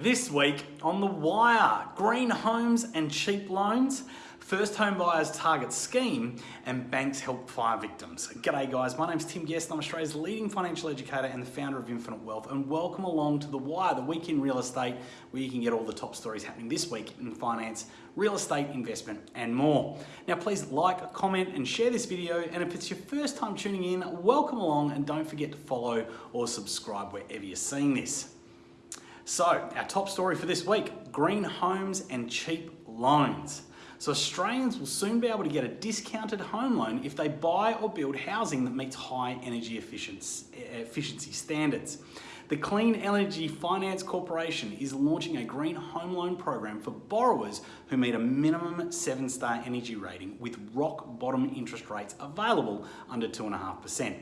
This week on The Wire, green homes and cheap loans, first home buyers target scheme, and banks help fire victims. G'day guys, my name's Tim Guest, I'm Australia's leading financial educator and the founder of Infinite Wealth, and welcome along to The Wire, the week in real estate, where you can get all the top stories happening this week in finance, real estate, investment, and more. Now please like, comment, and share this video, and if it's your first time tuning in, welcome along, and don't forget to follow or subscribe wherever you're seeing this. So, our top story for this week, green homes and cheap loans. So Australians will soon be able to get a discounted home loan if they buy or build housing that meets high energy efficiency standards. The Clean Energy Finance Corporation is launching a green home loan program for borrowers who meet a minimum seven star energy rating with rock bottom interest rates available under 2.5%.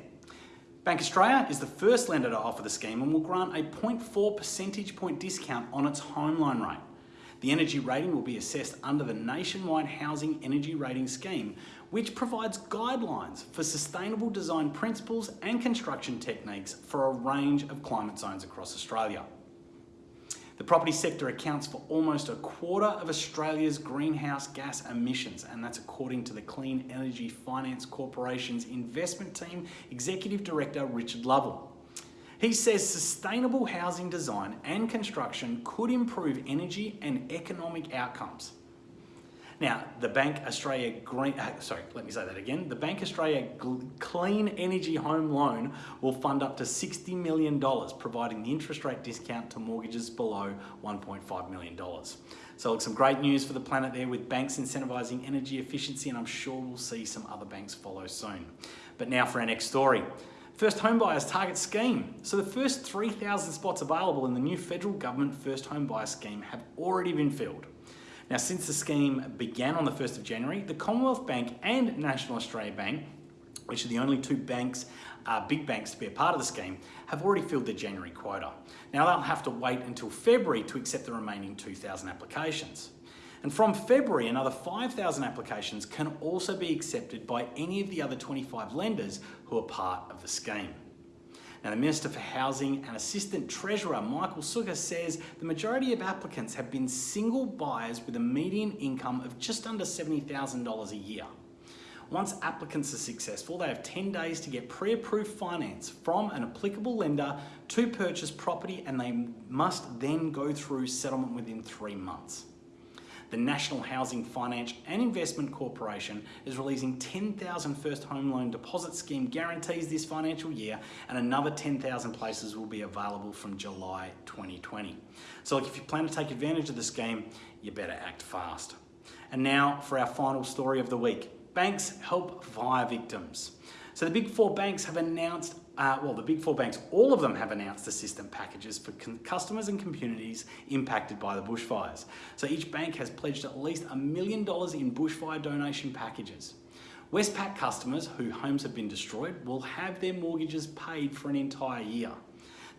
Bank Australia is the first lender to offer the scheme and will grant a 0.4 percentage point discount on its home loan rate. The energy rating will be assessed under the Nationwide Housing Energy Rating Scheme, which provides guidelines for sustainable design principles and construction techniques for a range of climate zones across Australia. The property sector accounts for almost a quarter of Australia's greenhouse gas emissions, and that's according to the Clean Energy Finance Corporation's investment team executive director, Richard Lovell. He says sustainable housing design and construction could improve energy and economic outcomes. Now, the Bank Australia Green, uh, sorry, let me say that again. The Bank Australia Clean Energy Home Loan will fund up to $60 million, providing the interest rate discount to mortgages below $1.5 million. So look, some great news for the planet there with banks incentivising energy efficiency, and I'm sure we'll see some other banks follow soon. But now for our next story. First Home Buyers Target Scheme. So the first 3,000 spots available in the new federal government First Home Buyer Scheme have already been filled. Now, since the scheme began on the 1st of January, the Commonwealth Bank and National Australia Bank, which are the only two banks, uh, big banks to be a part of the scheme, have already filled their January quota. Now they'll have to wait until February to accept the remaining 2,000 applications. And from February, another 5,000 applications can also be accepted by any of the other 25 lenders who are part of the scheme. Now, the Minister for Housing and Assistant Treasurer Michael Sukkar says the majority of applicants have been single buyers with a median income of just under $70,000 a year. Once applicants are successful, they have 10 days to get pre-approved finance from an applicable lender to purchase property and they must then go through settlement within three months. The National Housing Finance and Investment Corporation is releasing 10,000 first home loan deposit scheme guarantees this financial year and another 10,000 places will be available from July 2020. So look, if you plan to take advantage of the scheme, you better act fast. And now for our final story of the week. Banks help fire victims. So the big four banks have announced uh, well, the big four banks, all of them have announced assistance packages for customers and communities impacted by the bushfires. So each bank has pledged at least a million dollars in bushfire donation packages. Westpac customers whose homes have been destroyed will have their mortgages paid for an entire year.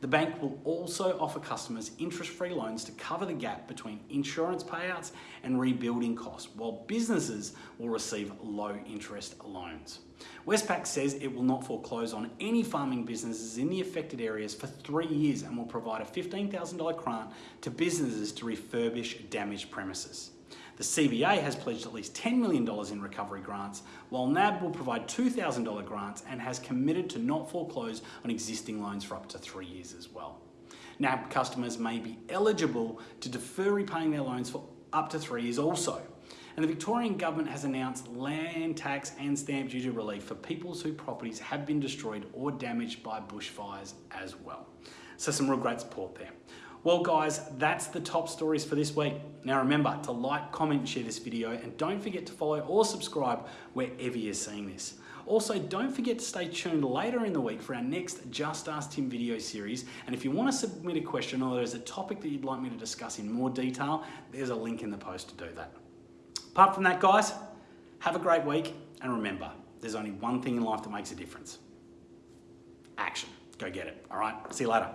The bank will also offer customers interest-free loans to cover the gap between insurance payouts and rebuilding costs, while businesses will receive low interest loans. Westpac says it will not foreclose on any farming businesses in the affected areas for three years and will provide a $15,000 grant to businesses to refurbish damaged premises. The CBA has pledged at least $10 million in recovery grants, while NAB will provide $2,000 grants and has committed to not foreclose on existing loans for up to three years as well. NAB customers may be eligible to defer repaying their loans for up to three years also. And the Victorian Government has announced land tax and stamp duty relief for peoples whose properties have been destroyed or damaged by bushfires as well. So some real great support there. Well guys, that's the top stories for this week. Now remember to like, comment, share this video and don't forget to follow or subscribe wherever you're seeing this. Also, don't forget to stay tuned later in the week for our next Just Ask Tim video series. And if you want to submit a question or there's a topic that you'd like me to discuss in more detail, there's a link in the post to do that. Apart from that, guys, have a great week. And remember, there's only one thing in life that makes a difference. Action. Go get it. All right. See you later.